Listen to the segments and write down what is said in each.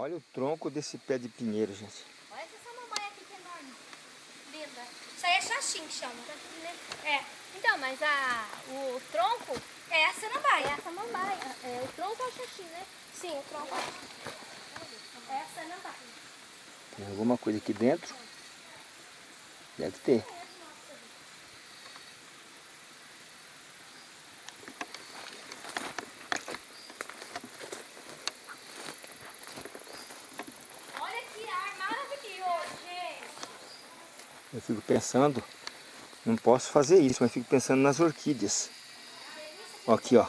Olha o tronco desse pé de pinheiro, gente. Olha essa samambaia aqui que é enorme. Linda. Isso aí é xaxim que chama. É. Então, mas a, o tronco é a samambaia. É a samambaia. É, o tronco é o xaxim, né? Sim, o tronco é a samambaia. Tem alguma coisa aqui dentro? Deve ter. Olha que ar maravilhoso, gente. Eu fico pensando, não posso fazer isso, mas fico pensando nas orquídeas. Aqui, ó.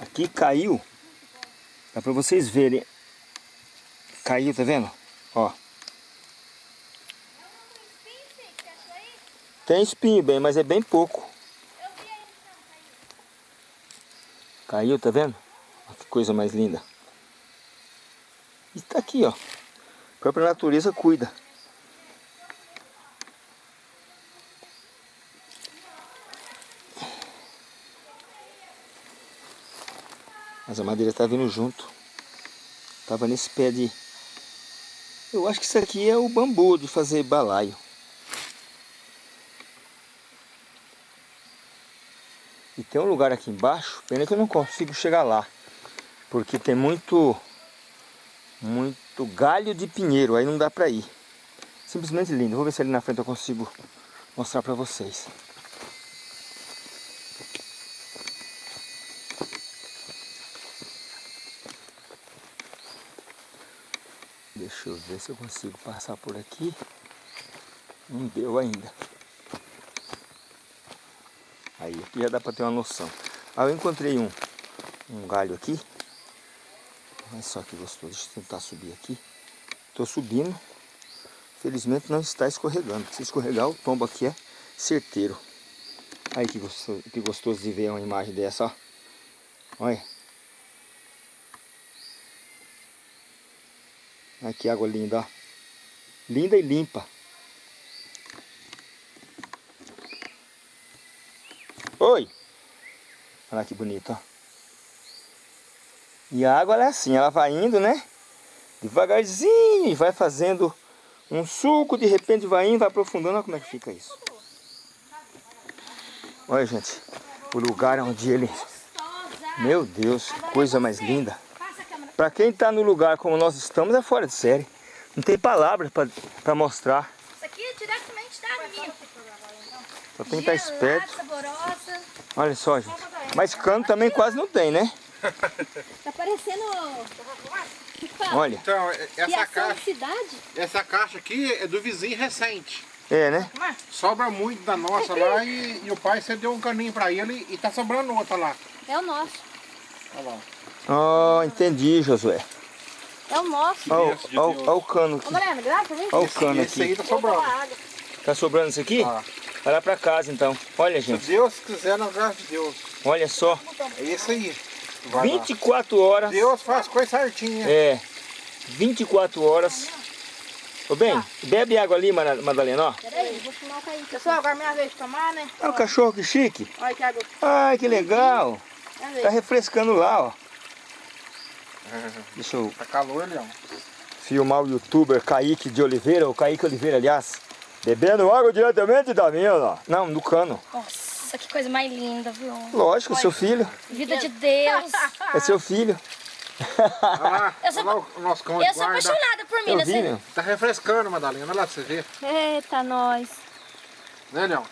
Aqui caiu. Dá pra vocês verem. Caiu, tá vendo? Ó. Tem espinho bem, mas é bem pouco. Caiu, tá vendo? Que coisa mais linda. E tá aqui, ó. A própria natureza cuida. Mas a madeira tá vindo junto. Tava nesse pé de... Eu acho que isso aqui é o bambu de fazer balaio. E tem um lugar aqui embaixo, pena que eu não consigo chegar lá. Porque tem muito... Muito galho de pinheiro, aí não dá pra ir. Simplesmente lindo. Vou ver se ali na frente eu consigo mostrar pra vocês. Deixa eu ver se eu consigo passar por aqui. Não deu ainda. Aí, aqui já dá para ter uma noção. Ah, eu encontrei um, um galho aqui. Olha só que gostoso. Deixa eu tentar subir aqui. Estou subindo. Felizmente não está escorregando. Se escorregar, o tombo aqui é certeiro. Aí que gostoso, que gostoso de ver uma imagem dessa, ó. Olha. Olha que água linda, ó. Linda e limpa. Oi! Olha que bonito, ó. E a água é assim, ela vai indo, né? Devagarzinho vai fazendo um suco, de repente vai indo, vai aprofundando. Olha como é que fica isso. Olha, gente, o lugar onde ele... Meu Deus, que coisa mais linda. Para quem está no lugar como nós estamos, é fora de série. Não tem palavras para mostrar. Isso aqui é diretamente da minha. Só tem que estar esperto. saborosa. Olha só, gente. Mas cano também quase não tem, né? Tá parecendo... Olha. Então, essa Criação de caixa, cidade. essa caixa aqui é do vizinho recente. É, né? Sobra muito da nossa lá e, e o pai cedeu um caninho pra ele e tá sobrando outra lá. É o nosso. Olha lá. Oh, entendi, Josué. É o nosso. Olha o- cano aqui. Olha o cano Esse aí aqui. tá sobrando. Tá sobrando isso aqui? Ah. Vai lá pra casa então. Olha, Se gente. Deus quiser, na graça de Deus. Olha só. É isso aí. Vai lá. 24 horas. Deus faz coisa certinha. É. 24 horas. Ô bem, bebe água ali, Madalena, ó. Peraí, vou fumar o caíque. Pessoal, agora é minha vez de tomar, né? Olha o cachorro que chique. Olha que água. Ai, que legal. Tá refrescando lá, ó. Deixa eu Tá calor, Leão. filmar o youtuber Kaique de Oliveira, o Kaique Oliveira, aliás. Bebendo água diretamente da mina. Não, do cano. Nossa, que coisa mais linda, viu? Lógico, seu filho. Vida de Deus. É seu filho. Olha lá, Eu sou- olha lá o nosso cão Eu sou apaixonada por vi, né? Tá refrescando, Madalena. Olha lá pra você ver. Eita, nós. Né, Leão?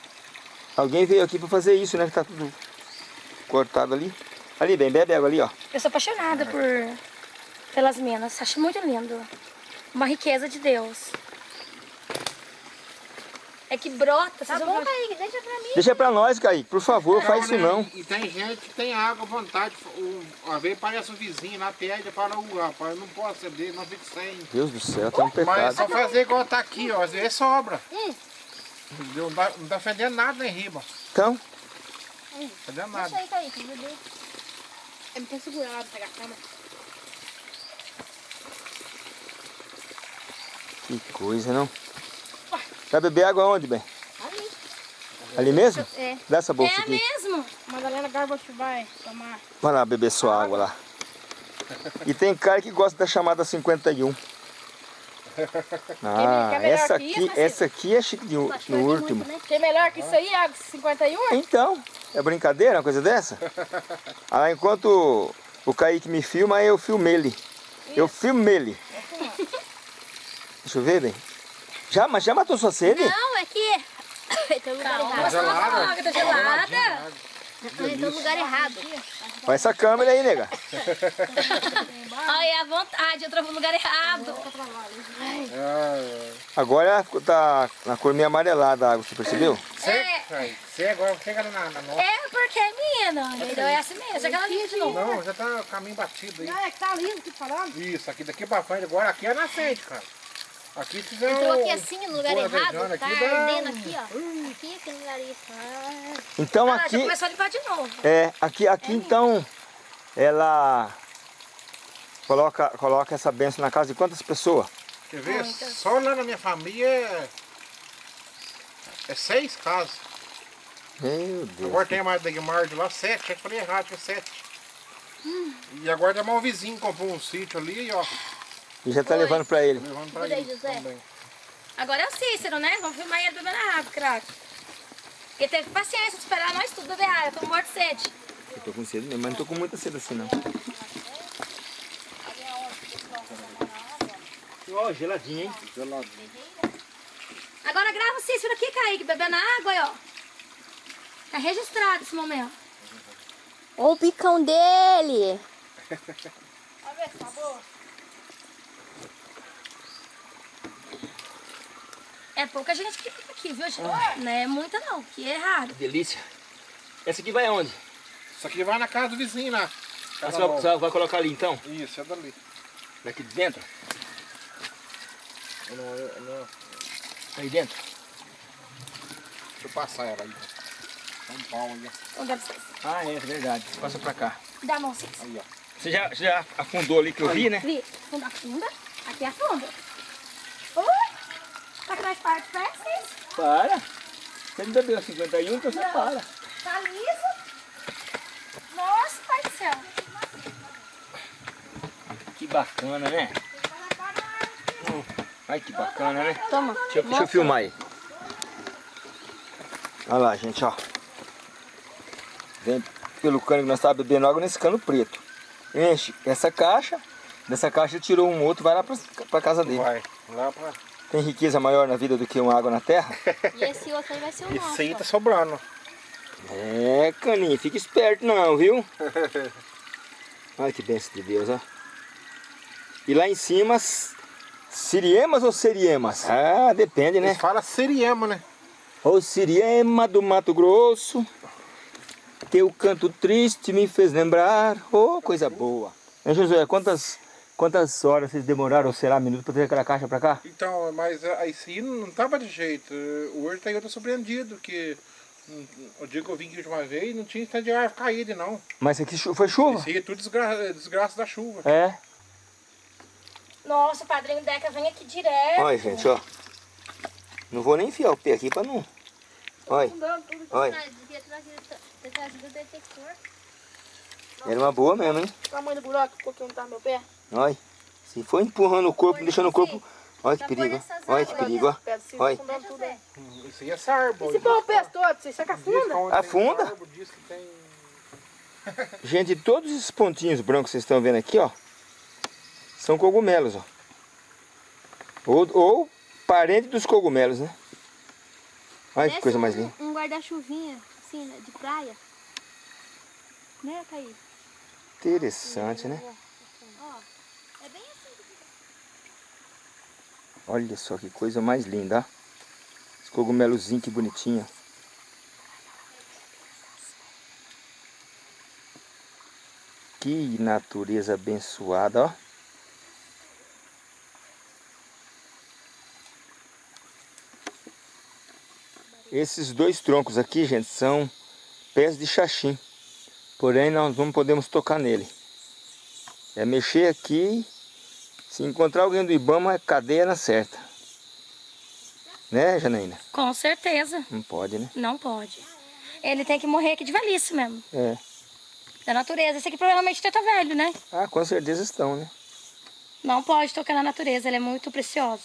Alguém veio aqui pra fazer isso, né? Que tá tudo cortado ali. Ali, bem, bebe água ali, ó. Eu sou apaixonada por pelas minas. Acho muito lindo. Uma riqueza de Deus. É que brota. Tá bom, Kaique, deixa pra mim. Deixa pra nós, Kaique, por favor, faz isso não. E tem gente que tem água à vontade. O, às vezes parece o vizinho lá, pede para o rapaz, eu não posso ceder, não fico sem. Deus do céu, tem um Mas é pecado. só fazer igual tá aqui, ó. Às vezes sobra. Hum. Não dá, não tá fedendo nada nem riba. Então, Fedendo Deixa nada. aí, Kaique, bebê. É muito segurado pegar a câmera. que coisa, não? Vai beber água onde, bem? Ali. Ali mesmo? É. Dá essa bolsa É aqui. mesmo? Madalena Garbote vai tomar. Vai lá beber sua água lá. E tem cara que gosta da chamada 51. Ah, que é essa que aqui, isso, essa aqui é chique de, que no último. muito, né? Tem melhor que isso aí, água 51? Então, é brincadeira uma coisa dessa? Ah, enquanto o Kaique me filma, aí eu filmo ele. Eu filmo ele. Deixa eu ver, bem. Já, mas já matou sua sede? Não, é que... Tem um lugar Tá gelada? Tá gelada. Tem um lugar errado. Olha essa câmera aí, nega. Olha, a vontade, eu troco no lugar errado. Ah, Agora tá na cor meio amarelada a água, você percebeu? Você, você agora chega na, na nossa. É porque, menina, então é assim mesmo. Já que ela liga de novo. Não, já tá o caminho batido aí. Não, é que tá lindo aqui falando. Isso, aqui daqui pra frente, agora aqui é nascente, cara. Aqui se fizer Entrou aqui assim, no lugar errado, tá aqui, ardendo aqui, ó. Aqui, aqui no lugar isso. Ah, Então Ah, já aqui, começou a limpar de novo. é, aqui, aqui então, ela coloca, coloca essa benção na casa de quantas pessoas? Quer ver? Só lá na minha família é, é seis casas. Meu Deus. Agora tem a mais da Guimard lá, sete. Eu falei errado, tinha sete. E agora tem mais um vizinho que comprou um sítio ali, ó. E já tá Oi. levando pra ele. Levando pra ele José. também. Agora é o Cícero, né? Vamos filmar ele bebendo água, craque. Ele teve paciência de esperar nós tudo beber água. Eu tô morto de sede. Eu tô com sede mesmo, mas não tô com muita sede assim não. Ó, geladinho, hein? Agora grava o Cícero aqui, Kaique, bebendo água, ó. Tá registrado esse momento. Olha o picão dele. Olha ver, tá boa. É pouca gente que fica aqui, viu, gente? Não é muita não, que é raro. Delícia. Essa aqui vai aonde? Isso aqui vai na casa do vizinho lá. Casa Você vai, vai colocar ali então? Isso, é dali. Daqui de dentro? Não, eu não, Aí dentro? deixa eu passar ela aí. Dá um pau aí. Então. Ah, é verdade. Passa pra cá. Dá a mão, Cícero. Aí, ó. Você já, você já afundou ali que eu vi, né? Vi, funda, afunda. Aqui afunda. Oi! Tá com mais parte perto, Cícero? Para. Você não bebeu 51, então você para. Tá liso? Nossa, pai do céu. Que bacana, né? Ai, que bacana, né? Toma. Deixa eu, deixa eu filmar aí. Olha lá, gente, ó. Vem pelo cano que nós estávamos bebendo água nesse cano preto. Enche essa caixa. Dessa caixa tirou um outro, vai lá pra, pra casa dele. Vai. Lá pra... Tem riqueza maior na vida do que uma água na terra? E esse outro aí vai ser o nosso. Isso aí tá sobrando. É, caninho, fica esperto não, viu? Olha que benção de Deus, ó. E lá em cima, siriemas ou seriemas? Ah, depende, né? Eles falam seriema, né? Ô Siriema do Mato Grosso, teu canto triste me fez lembrar, ô coisa boa. Hein, Josué, quantas, quantas horas vocês demoraram, ou será, minutos, para trazer aquela caixa para cá? Então, mas aí sim não tava de jeito. Hoje tá eu tô surpreendido, que hum, o dia que eu vim aqui de uma vez não tinha árvore caída, não. Mas aqui foi chuva? Isso aí é tudo desgra desgraça da chuva. É. Nossa, o padrinho Deca vem aqui direto. Olha, gente, ó. Não vou nem enfiar o pé aqui para não... Olha, olha. Era uma boa mesmo, hein? O tamanho do buraco, porque não tá no meu pé. Olha. Se for empurrando o corpo, deixando o corpo... nesse- Olha que perigo. Olha que perigo, Olha. Isso aí é sarbo. E se pôr o pé todo, você saca afunda? Afunda? Gente, todos esses pontinhos brancos que vocês estão vendo aqui, ó, são cogumelos, ó. Ou, ou parente dos cogumelos, né? Olha que coisa mais um- linda. Um guarda-chuvinha, assim, né, de praia. Né, Thaís? Interessante, né? Ó, é bem assim. Olha só que coisa mais linda, ó. Esse cogumelozinho que bonitinho. Que natureza abençoada, ó. Esses dois troncos aqui, gente, são pés de xaxim. Porém, nós não podemos tocar nele. É mexer aqui. Se encontrar alguém do Ibama, é cadeia na certa. Né, Janaína? Com certeza. Não pode, né? Não pode. Ele tem que morrer aqui de velhice mesmo. É. Da natureza. Esse aqui provavelmente tá velho, né? Ah, com certeza estão, né? Não pode tocar na natureza, ela é muito preciosa.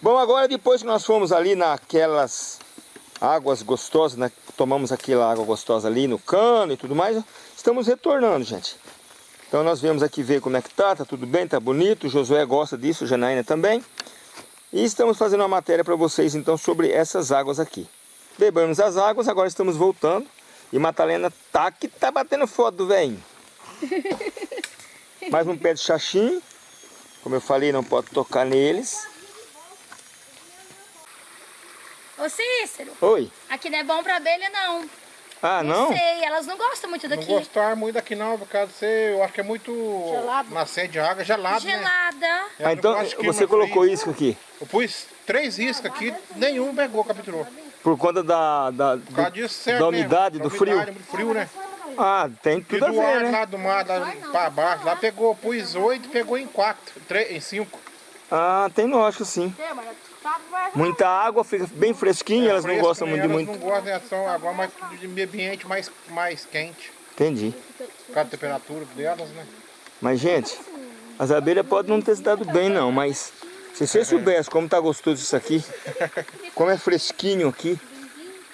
Bom, agora depois que nós fomos ali naquelas águas gostosas, né? Tomamos aquela água gostosa ali no cano e tudo mais, estamos retornando, gente. Então nós viemos aqui ver como é que tá, tá tudo bem, tá bonito, o Josué gosta disso, Janaína também. E estamos fazendo uma matéria para vocês então sobre essas águas aqui. Bebemos as águas, agora estamos voltando. E Matalena tá que tá batendo foto do velhinho. Mais um pé de xaxim. Como eu falei, não pode tocar neles. Ô Cícero, Oi. aqui não é bom pra abelha não. Ah, não? sei, elas não gostam muito Não daqui. gostar muito daqui não, por causa de ser, eu acho que é muito Gelado. nascer de água, gelado, né? Gelada. É, Ah, então você colocou vez- isso aqui. Eu pus três iscas aqui, nenhum pegou, capturou. Por conta da, da, Por causa do- disso, certo, da né? umidade, Da do frio. umidade, muito frio, né? Ah, tem E tudo a do ver, ar né? lá do mar, lá pra baixo, lá pegou, pus oito, pegou em quatro, três, em cinco. Ah, tem lógico sim. É, mas Muita água, fica bem fresquinho, elas não gostam muito de Elas muito. não gostam, né? São agora mais de ambiente mais, mais quente. Entendi. Por causa da temperatura delas, né? Mas, gente, as abelhas podem não ter se dado bem, não, mas se você soubesse como tá gostoso isso aqui, como é fresquinho aqui,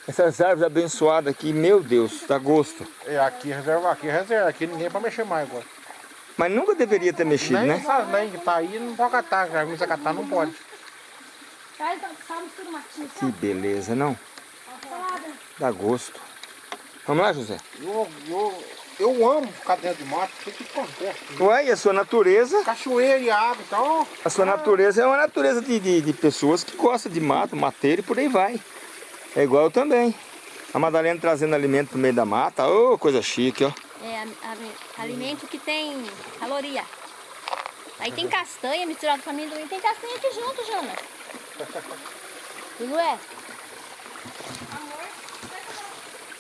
essas árvores abençoadas aqui, meu Deus, dá gosto. É, aqui reserva, aqui reserva, aqui ninguém pode mexer mais agora. Mas nunca deveria ter mexido, nem né? lenhas que tá aí não pode catar, já se catar não pode. Traz. Que beleza, não? Dá gosto. Vamos lá, José? Eu, eu, eu amo ficar dentro de mato, o que que acontece? Ué, e a sua natureza? Cachoeira e água, então... A sua natureza é uma natureza de, de, de pessoas que gostam de mato, mateiro e por aí vai. É igual eu também. A Madalena trazendo alimento pro meio da mata, ô, coisa chique, ó. É a- a- alimento que tem caloria. Aí tem castanha misturada com amendoim. Tem castanha aqui junto, Jana. Não é? Amor,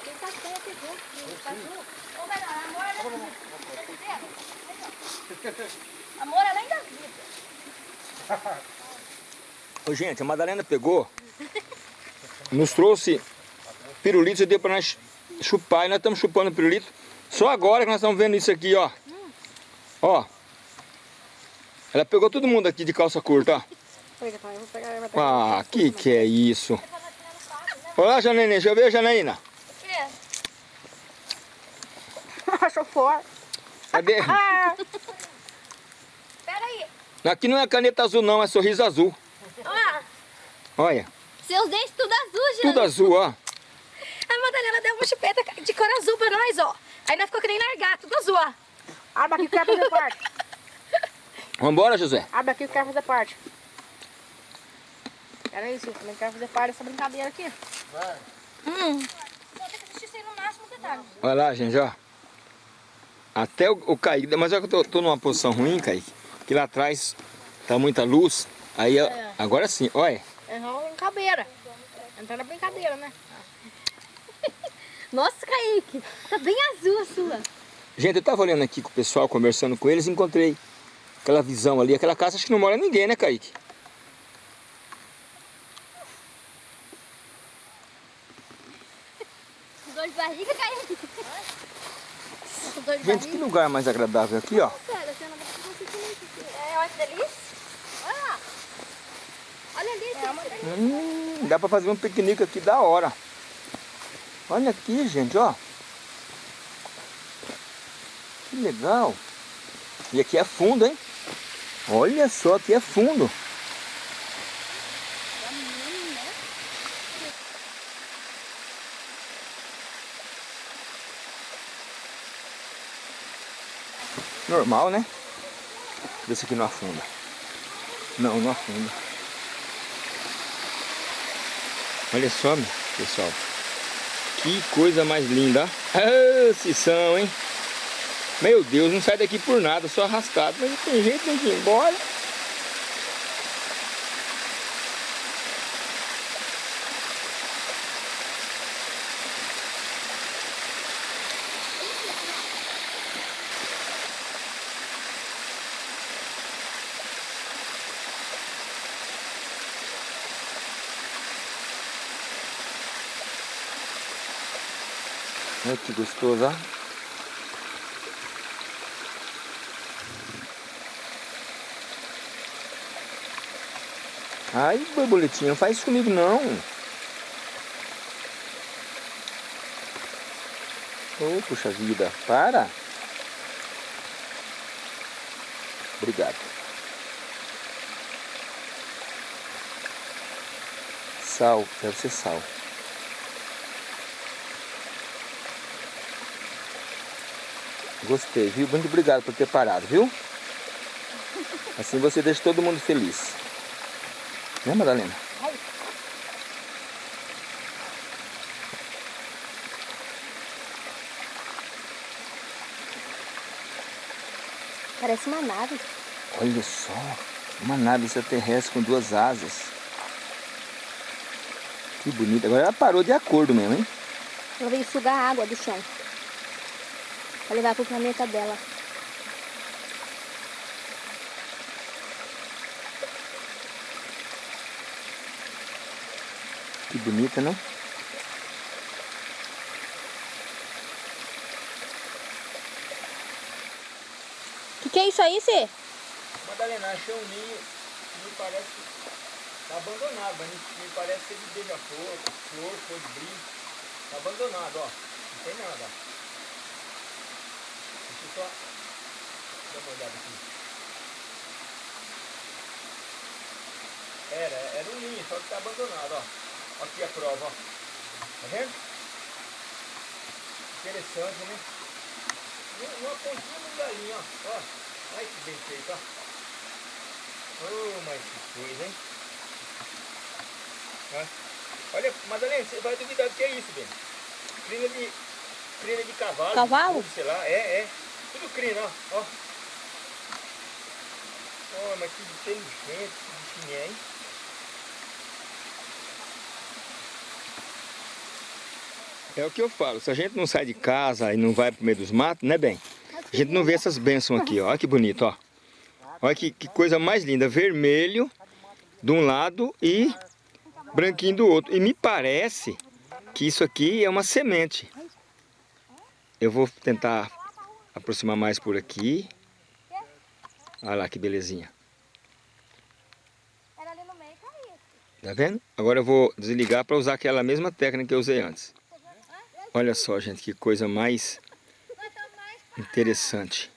tem castanha aqui junto. Tá junto? Ou melhor, amor é da vida. Amor é além da vida. Ô, gente, a Madalena pegou, nos trouxe pirulito e deu pra nós chupar. E nós estamos chupando pirulito. Só agora que nós estamos vendo isso aqui, ó. Ó. Ela pegou todo mundo aqui de calça curta, ó. Ah, que que é isso? Olá, Janaína, deixa eu ver, Janaína. O quê? Achou fora. Cadê? Ah, Pera aí. Aqui não é caneta azul não, é sorriso azul. Ó, Olha, seus dentes tudo azul, Jana. tudo azul, ó. A Madalena deu uma chupeta de cor azul pra nós, ó. Aí nós ficou que nem largar, tudo azul, ó. abre aqui que eu quero fazer parte. Vambora, José. Abre aqui que eu quero fazer parte. Era isso, eu também quero fazer parte dessa brincadeira aqui. Hum. Máximo detalhe. Olha lá, gente, ó. Até o, o Kaique, mas é que eu tô, tô numa posição ruim, Kaique, que lá atrás tá muita luz. Aí, ó, agora sim, olha. É uma brincadeira. Entrando na brincadeira, né? Nossa, Kaique, tá bem azul a sua. Gente, eu tava olhando aqui com o pessoal, conversando com eles, e encontrei aquela visão ali, aquela casa, acho que não mora ninguém, né, Kaique? Dor de barriga, Gente, que lugar mais agradável aqui, ó. Olha que delícia. Olha ali. Hum, dá pra fazer um piquenique aqui da hora. Olha aqui, gente, ó. Que legal. E aqui é fundo, hein? Olha só, aqui é fundo. Normal, né? Vê se aqui não afunda. Não, não afunda. Olha só, pessoal. Que coisa mais linda. Ah, se são, hein? Meu Deus, não sai daqui por nada, só arrastado. Mas não tem jeito, tem que ir embora. Que gostoso. Ai, borboletinha, não faz isso comigo não. Oh, puxa vida, para. Obrigado. Sal, deve ser sal. Gostei, viu? Muito obrigado por ter parado, viu? Assim você deixa todo mundo feliz. Né, Madalena? Parece uma nave. Olha só, uma nave extraterrestre com duas asas. Que bonita. Agora ela parou de acordo mesmo, hein? Ela veio sugar a água do chão. Pra levar pro planeta dela. Que bonita, não? O que, que é isso aí, Cê? Madalena, achei um ninho que me parece tá abandonado, mas me parece ser de beija-flor, flor, colibri. Tá abandonado, ó. Não tem nada. Só uma olhada aqui. Era, era um ninho, só que tá abandonado, ó. Aqui a prova, ó. Tá vendo? Interessante, né? Uma pontinha de galinha, ó. ó. Olha que bem feito, ó. Oh, mas que coisa, hein? Ó. Olha, Madalena, você vai duvidar do que é isso, bem? Crina de, crina de cavalo. Cavalo? Sei lá, é, é. Tudo crina, ó. ó. Oh, mas que inteligente, que bichinho é, hein? É o que eu falo, se a gente não sai de casa e não vai pro meio dos matos, né, bem? A gente não vê essas bênçãos aqui, ó. Olha que bonito, ó. Olha que, que coisa mais linda. Vermelho de um lado e branquinho do outro. E me parece que isso aqui é uma semente. Eu vou tentar aproximar mais por aqui. Olha lá que belezinha. Era ali no meio caiu. Tá vendo? Agora eu vou desligar para usar aquela mesma técnica que eu usei antes. Olha só, gente, que coisa mais interessante.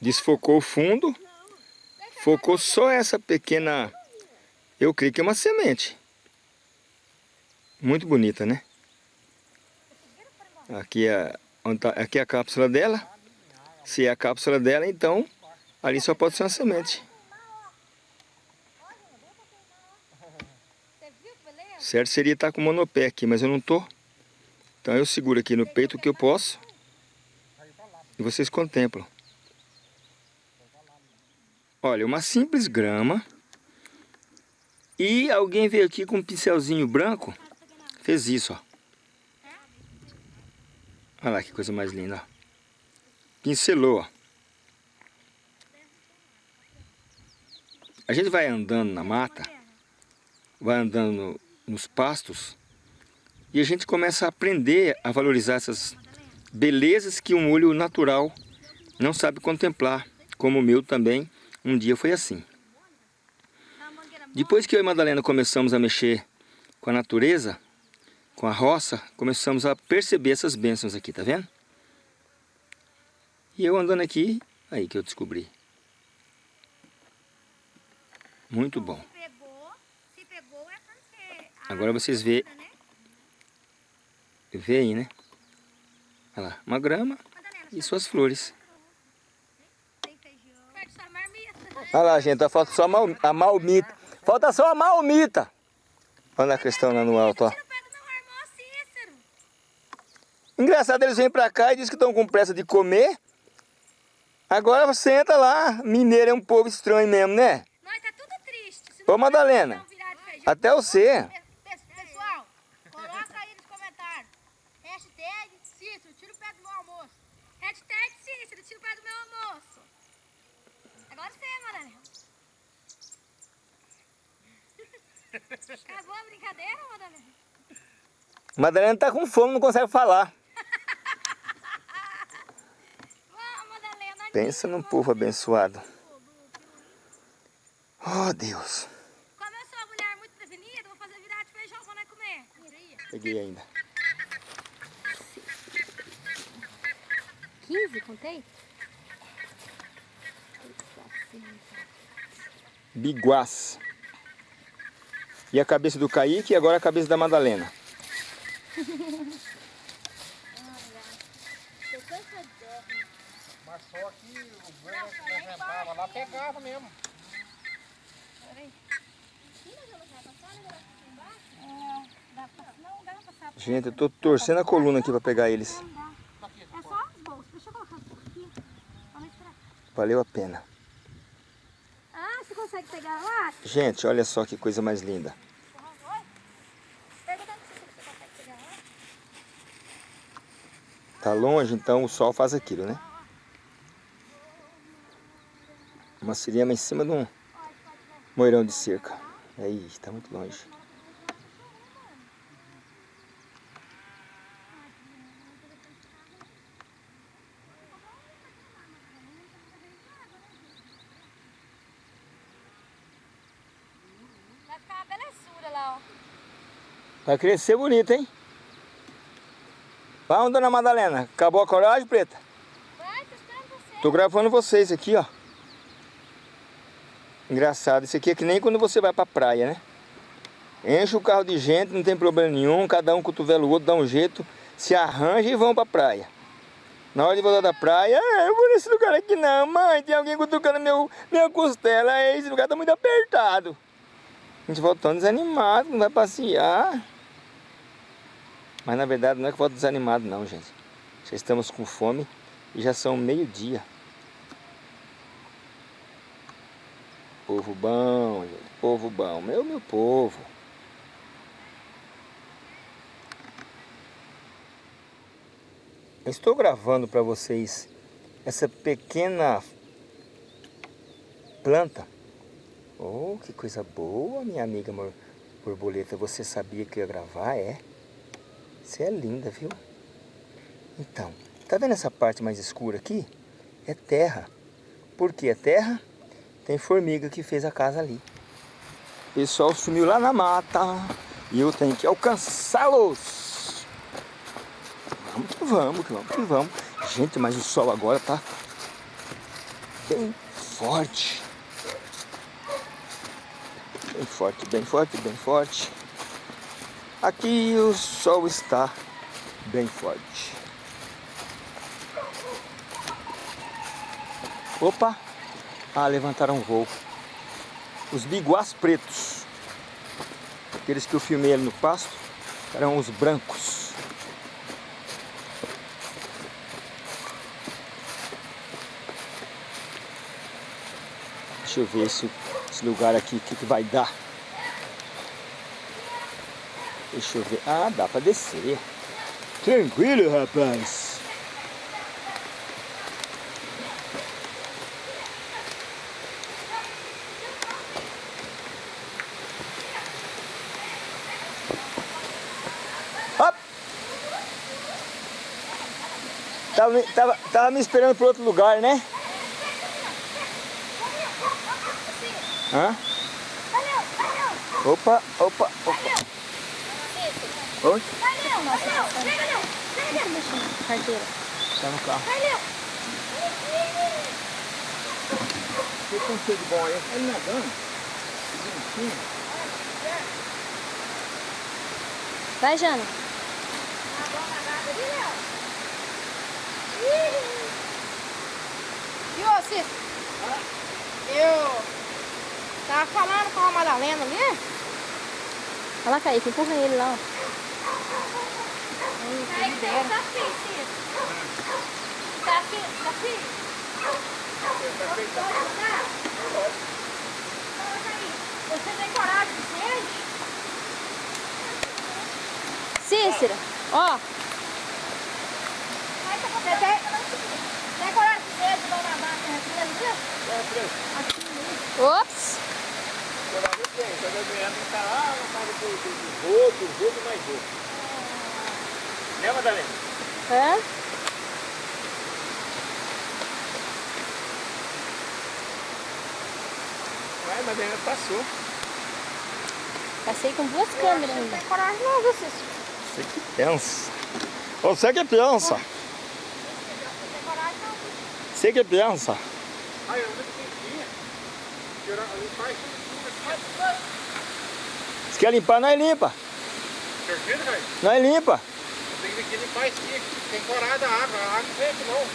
Desfocou o fundo, focou só essa pequena... Eu creio que é uma semente. Muito bonita, né? Aqui é, onde tá- aqui é a cápsula dela. Se é a cápsula dela, então ali só pode ser uma semente. Certo seria estar com o monopé aqui, mas eu não tô. Então eu seguro aqui no peito o que eu posso. E vocês contemplam. Olha, uma simples grama. E alguém veio aqui com um pincelzinho branco. Fez isso, ó. Olha lá que coisa mais linda. Pincelou. A gente vai andando na mata, vai andando no- nos pastos, e a gente começa a aprender a valorizar essas belezas que um olho natural não sabe contemplar, como o meu também um dia foi assim. Depois que eu e Madalena começamos a mexer com a natureza, com a roça, começamos a perceber essas bênçãos aqui, tá vendo? E eu andando aqui, aí que eu descobri. Muito bom. É Agora vocês vê, né? vê aí, né? Olha lá, uma grama e suas flores. Olha lá, gente, falta só a mal- a malmita. Falta só a malmita. Olha a questão lá no alto, ó. Tira o pé do meu irmão Cícero. Engraçado, eles vêm pra cá e dizem que estão com pressa de comer. Agora senta lá. Mineiro é um povo estranho mesmo, né? Nós tá tudo triste. Se Ô, Madalena. Até você. Pe- Pessoal, coloca aí nos comentários. Hashtag Cícero, tira o pé do meu almoço. Hashtag Cícero, tira o pé do meu almoço. Agora você, Madalena. Acabou a brincadeira, Madalena? Madalena tá com fome, não consegue falar. Pensa num povo abençoado. Oh, Deus. Como eu sou uma mulher muito prevenida, vou fazer virar de feijão, vou lá comer. Peguei ainda. 15, contei? Biguás. E a cabeça do Kaique e agora a cabeça da Madalena. Mas só que o banho que nós entrava lá pegava mesmo. Gente, eu tô torcendo a coluna aqui pra pegar eles. É só as bolsas. Deixa eu colocar um pouquinho. Vamos esperar. Valeu a pena. Ah, você consegue pegar lá? Gente, olha só que coisa mais linda. Perguntando se você consegue pegar lá. Tá longe, então o sol faz aquilo, né? Uma siriema em cima de um moirão de cerca. Aí, tá muito longe. Vai ficar uma belezura lá, ó. Vai crescer bonito, hein? Vamos, dona Madalena. Acabou a coragem, preta? Vai, tô esperando você. Tô gravando vocês aqui, ó. Engraçado, isso aqui é que nem quando você vai pra praia, né? Enche o carro de gente, não tem problema nenhum, cada um cotovela o outro, dá um jeito, se arranja e vão pra praia. Na hora de voltar da praia, ah, eu vou nesse lugar aqui não, mãe, tem alguém cutucando meu, minha costela, esse lugar tá muito apertado. A gente volta tão desanimado, não vai passear. Mas na verdade não é que volta desanimado não, gente. Já estamos com fome e já são meio-dia. Povo bom. Povo bom. Meu, meu povo. Estou gravando para vocês essa pequena planta. Oh, que coisa boa, minha amiga borboleta. Você sabia que eu ia gravar? É? Você é linda, viu? Então, tá vendo essa parte mais escura aqui? É terra. Por que é terra? Tem formiga que fez a casa ali. O pessoal sumiu lá na mata e eu tenho que alcançá-los. Vamos que vamos, que vamos que vamos. Gente, mas o sol agora tá bem forte. Bem forte, bem forte, bem forte. Aqui o sol está bem forte. Opa! Ah, levantaram voo. Os biguás pretos. Aqueles que eu filmei ali no pasto eram os brancos. Deixa eu ver esse, esse lugar aqui, o que, que vai dar. Deixa eu ver. Ah, dá pra descer. Tranquilo, rapaz. Tava, me- tava, tava me esperando para outro lugar, né? Hã? Opa, opa, opa. Oi? Carteira. Tá no carro. Que conselho bom aí? Ele nadando. Vai, Jana. E ô, Cícero? Eu tava falando com a Madalena ali. Olha lá, Kaique, empurra ele lá, ó. Aí tem um desafio, Ciro. Desafio, desafio. Pode ajudar? Coloca aí. Você tem coragem de ser? Cícera, ó. Vai pra você. Tem, tem coragem de ser de dona máquina Ops. Coragem tem, só que eu ganhando tá lá na casa do, do, do rodo, rodo mais rodo. Né, Madalena? Hã? Vai, Madalena passou. Passei com duas câmeras ainda. Tem coragem não, viu, Cícero? Você que pensa. Você que pensa. Você que pensa. Aí, eu lembro que tinha. Tirar, limpar isso tudo aqui. Se quer limpar, nós limpa. Certeza, velho? Nós limpa. Tem que limpar isso aqui. Tem corada a água. A água não aqui não.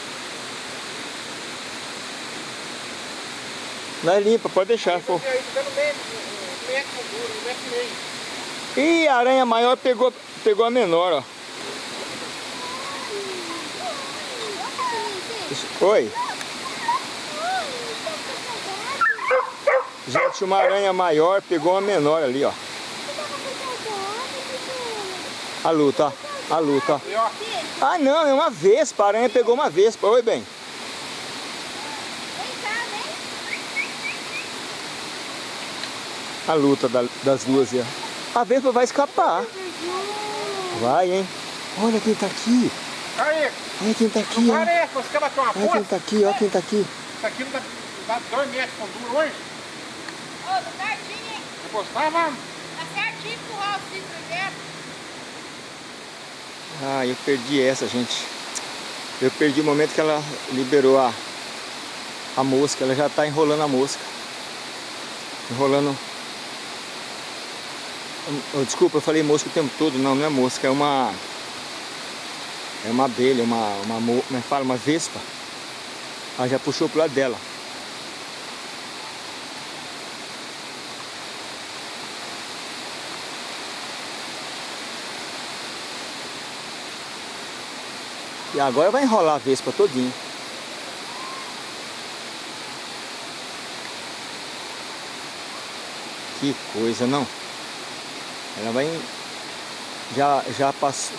Nós limpa, pode deixar. E aí, tá meio, um metro um metro e meio. Ih, a aranha maior pegou, pegou a menor, ó. Oi. Gente, uma aranha maior pegou uma menor ali, ó. A luta, ó. A luta, ó. Ó, Ah, não, é uma vespa. A aranha pegou uma vespa. Oi, bem. A luta da- das duas ó. A vespa vai escapar. Vai, hein. Olha quem tá aqui. Olha quem tá aqui, ó. Olha quem tá aqui, olha quem tá aqui. Isso aqui não dá, dá dois metros com duro hoje. Ô, tá certinho, hein? Eu gostava. Tá certinho empurrar o dentro. Ah, eu perdi essa, gente. Eu perdi o momento que ela liberou a, a mosca. Ela já tá enrolando a mosca. Enrolando. Oh, desculpa, eu falei mosca o tempo todo. Não, não é mosca, é uma. É uma abelha, uma. uma é que fala? Uma vespa. Ela já puxou pro lado dela. E agora vai enrolar a vespa todinha. Que coisa, não? Ela vai... Já, já passou...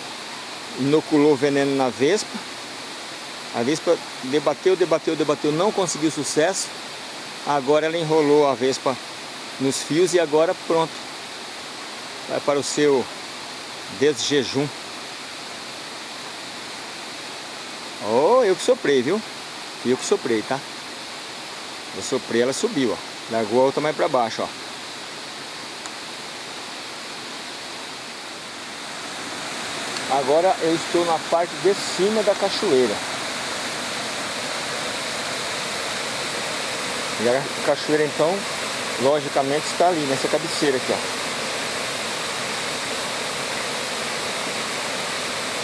Inoculou veneno na vespa. A vespa debateu, debateu, debateu, não conseguiu sucesso. Agora ela enrolou a vespa nos fios e agora pronto. Vai para o seu desjejum. Eu que soprei, viu? Eu que soprei, tá? Eu soprei, ela subiu, ó. Largou a outra mais pra baixo, ó. Agora eu estou na parte de cima da cachoeira. E a cachoeira, então, logicamente está ali, nessa cabeceira aqui, ó.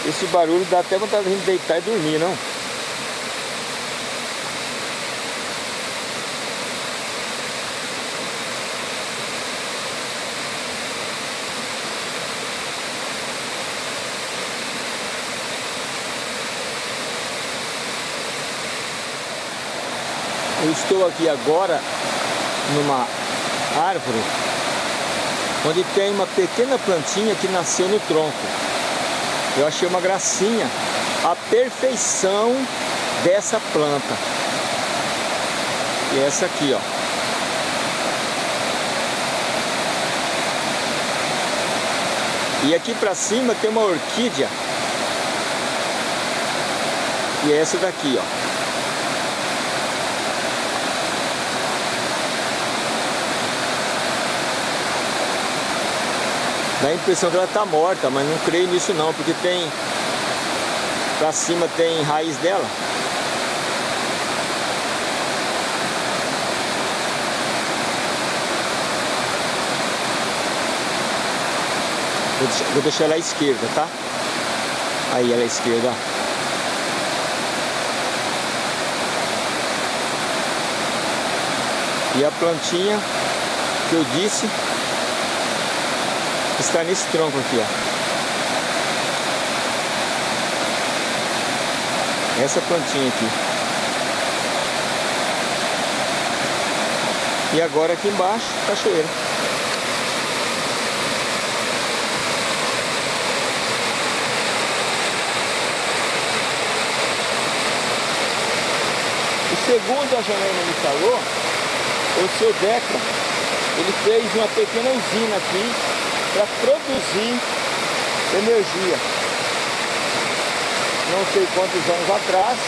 Esse barulho dá até vontade de deitar e dormir, não? Eu estou aqui agora numa árvore onde tem uma pequena plantinha que nasceu no tronco. Eu achei uma gracinha a perfeição dessa planta. E essa aqui, ó. E aqui pra cima tem uma orquídea. E é essa daqui, ó. Dá a impressão que ela tá morta, mas não creio nisso não, porque tem... Pra cima tem raiz dela. Vou deixar, vou deixar ela à esquerda, tá? Aí ela à esquerda. E a plantinha que eu disse está nesse tronco aqui, ó. Essa plantinha aqui. E agora aqui embaixo, cachoeira. E segundo a Janaína me falou, o seu Deca, ele fez uma pequena usina aqui para produzir energia. Não sei quantos anos atrás,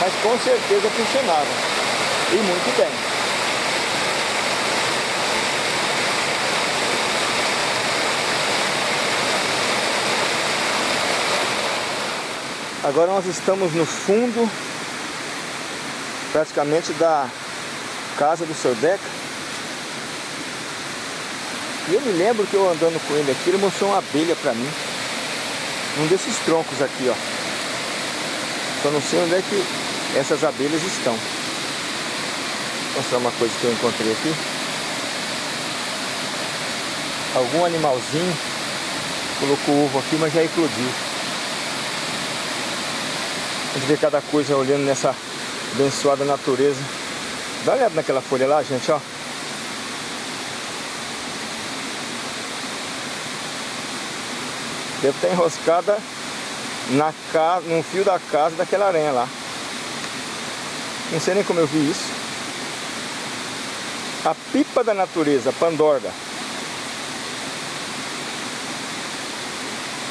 mas com certeza funcionava. E muito bem. Agora nós estamos no fundo praticamente da casa do seu Deca. E eu me lembro que eu andando com ele aqui, ele mostrou uma abelha pra mim. Um desses troncos aqui, ó. Só não sei onde é que essas abelhas estão. Vou mostrar uma coisa que eu encontrei aqui. Algum animalzinho colocou ovo aqui, mas já eclodiu. A gente vê cada coisa olhando nessa abençoada natureza. Dá uma olhada naquela folha lá, gente, ó. Deve estar enroscada na casa, no fio da casa daquela aranha lá. Não sei nem como eu vi isso. A pipa da natureza, pandorga.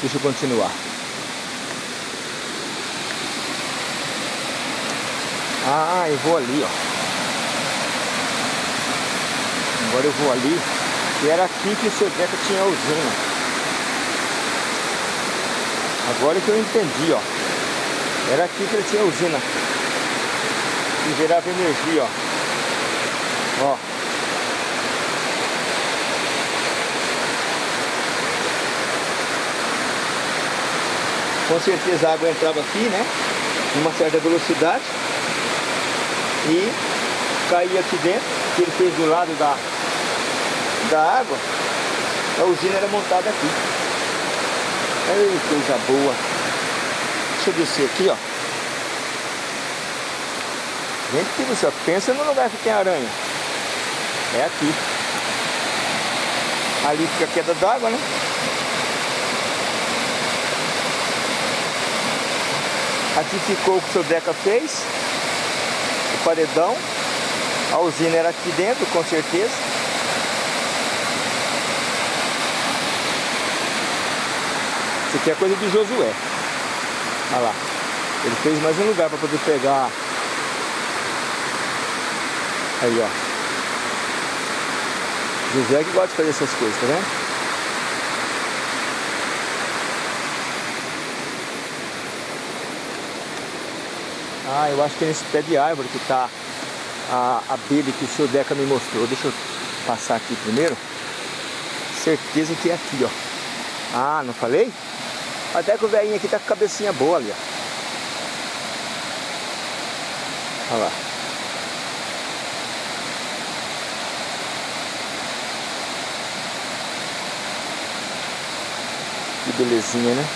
Deixa eu continuar. Ah, eu vou ali, ó. Agora eu vou ali. E era aqui que o seu Deca tinha a usina. Agora que eu entendi, ó. Era aqui que ele tinha usina. E gerava energia, ó. Ó. Com certeza a água entrava aqui, né? Numa certa velocidade e caía aqui dentro, que ele fez do lado da, da água, a usina era montada aqui. Ei, coisa boa. Deixa eu descer aqui, ó. Gente, que você pensa no lugar que tem aranha. É aqui. Ali fica a queda d'água, né? Aqui ficou o que o seu Deca fez paredão. A usina era aqui dentro, com certeza. Isso aqui é coisa de Josué. Olha lá. Ele fez mais um lugar para poder pegar. Aí, ó. José que gosta de fazer essas coisas, tá vendo? Ah, eu acho que é nesse pé de árvore que está a abelha que o senhor Deca me mostrou. Deixa eu passar aqui primeiro. Certeza que é aqui, ó. Ah, não falei? Até que o velhinho aqui tá com cabecinha boa ali, ó. Olha lá. Que belezinha, né?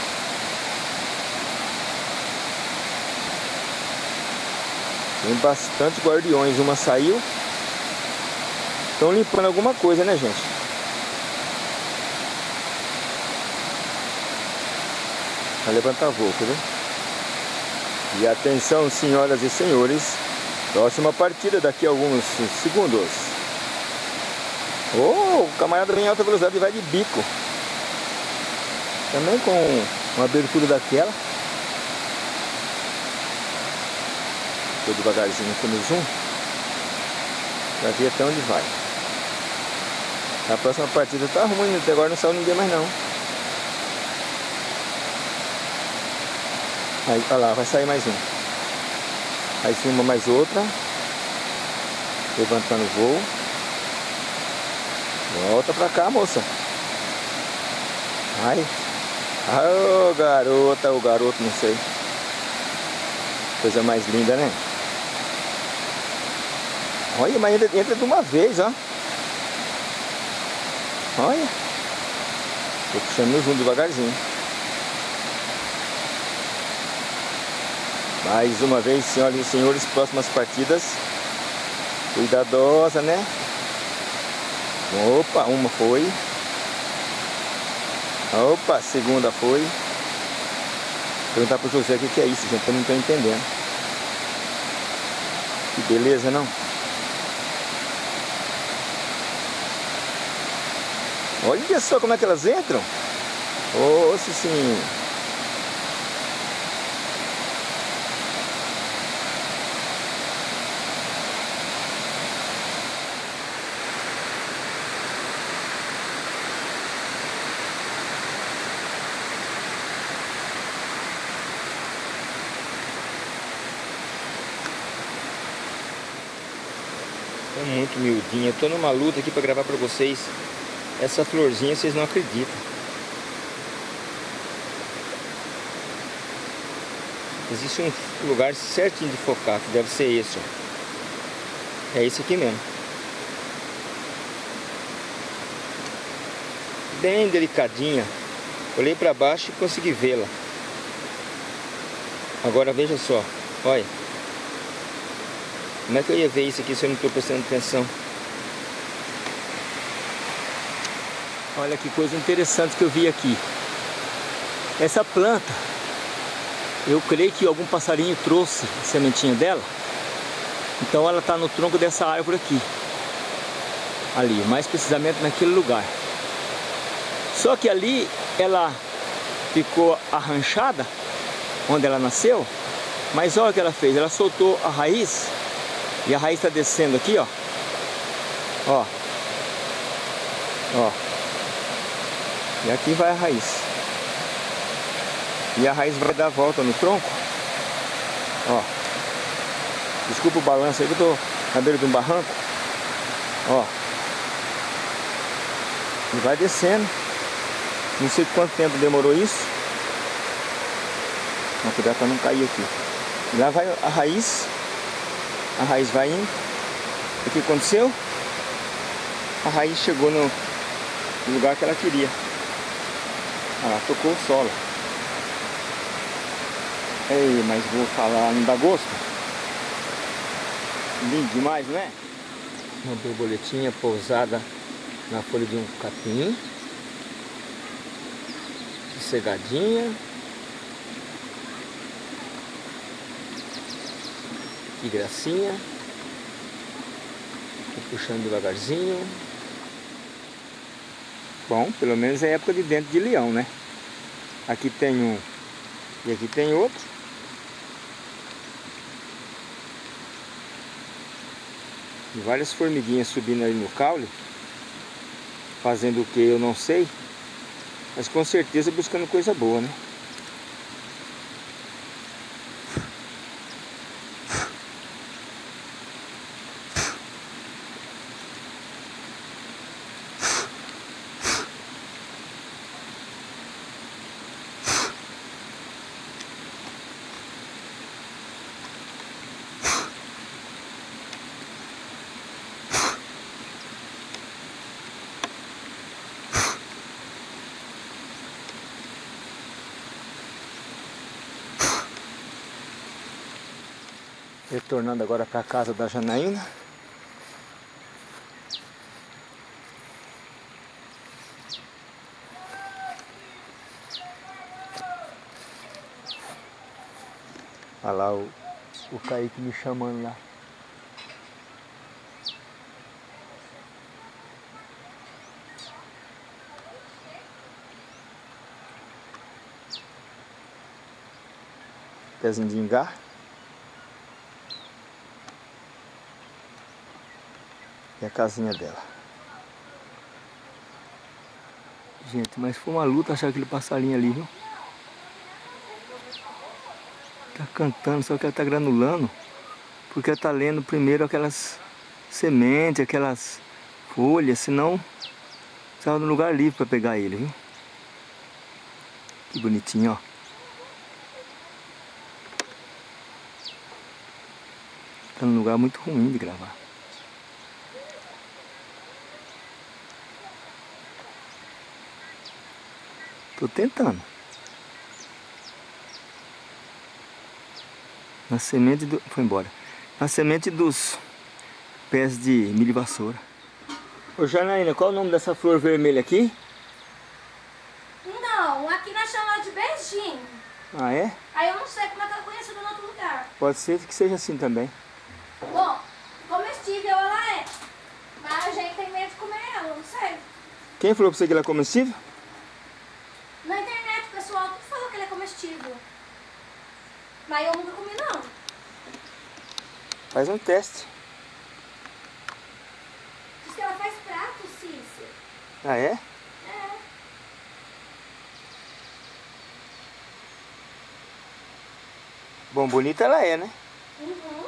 Tem bastante guardiões. Uma saiu. Estão limpando alguma coisa, né, gente? Vai levantar voo, ver? E atenção, senhoras e senhores. Próxima partida daqui a alguns segundos. Oh, o camarada vem em alta velocidade e vai de bico. Também com uma abertura daquela. Tô devagarzinho aqui no zoom. Pra ver até onde vai. A próxima partida tá ruim, até agora não saiu ninguém mais não. Aí, lá, vai sair mais um. Aí uma mais outra. Levantando o voo. Volta pra cá, moça. Ai. Ô, oh, garota, o garoto, não sei. Coisa mais linda, né? Olha, mas entra, entra de uma vez, ó. Olha. Tô puxando no zoom devagarzinho. Mais uma vez, senhoras e senhores, próximas partidas. Cuidadosa, né? Opa, uma foi. Opa, segunda foi. Perguntar pro José o que, que é isso, gente. Eu não tô entendendo. Que beleza, não? Olha só como é que elas entram. Ô, oh, sim. É muito miudinha. Eu tô numa luta aqui para gravar para vocês. Essa florzinha vocês não acreditam. Existe um lugar certinho de focar, que deve ser esse, ó. É esse aqui mesmo. Bem delicadinha. Olhei para baixo e consegui vê-la. Agora veja só, olha. Como é que eu ia ver isso aqui se eu não estou prestando atenção? Olha que coisa interessante que eu vi aqui. Essa planta, eu creio que algum passarinho trouxe a sementinha dela. Então ela está no tronco dessa árvore aqui. Ali, mais precisamente naquele lugar. Só que ali ela ficou arranchada, onde ela nasceu. Mas olha o que ela fez, ela soltou a raiz. E a raiz está descendo aqui, ó. Ó. Ó. E aqui vai a raiz. E a raiz vai dar a volta no tronco. Ó. Desculpa o balanço aí que eu tô na beira de um barranco. Ó. E vai descendo. Não sei quanto tempo demorou isso. Mas cuidado para não cair aqui. E lá vai a raiz. A raiz vai indo. O que aconteceu? A raiz chegou no lugar que ela queria. Ela tocou o solo. Ei, mas vou falar, não dá gosto? Lindo demais, não é? Uma borboletinha pousada na folha de um capim. Sossegadinha. Que gracinha. Vou puxando devagarzinho. Bom, pelo menos é época de dentro de leão, né? Aqui tem um e aqui tem outro. E várias formiguinhas subindo aí no caule. Fazendo o que eu não sei. Mas com certeza buscando coisa boa, né? Retornando agora para a casa da Janaína. Olha lá o, o Kaique me chamando lá. Pezinho de engar. E a casinha dela. Gente, mas foi uma luta achar aquele passarinho ali, viu? Tá cantando, só que ela tá granulando. Porque ela tá lendo primeiro aquelas sementes, aquelas folhas, senão estava no lugar livre para pegar ele, viu? Que bonitinho, ó. Tá num lugar muito ruim de gravar. Tô tentando. Na semente do... Foi embora. Na semente dos pés de milho vassoura. Ô Janaína, qual é o nome dessa flor vermelha aqui? Não, aqui nós chamamos de beijinho. Ah, é? Aí eu não sei como é que ela conhecida em outro lugar. Pode ser que seja assim também. Bom, comestível ela é. Mas a gente tem medo de comer ela, não sei. Quem falou pra você que ela é comestível? Na internet o pessoal tudo falou que ela é comestível. Mas eu nunca comi não. Faz um teste. Diz que ela faz prato, Cícia. Ah, é? É. Bom, bonita ela é, né? Uhum.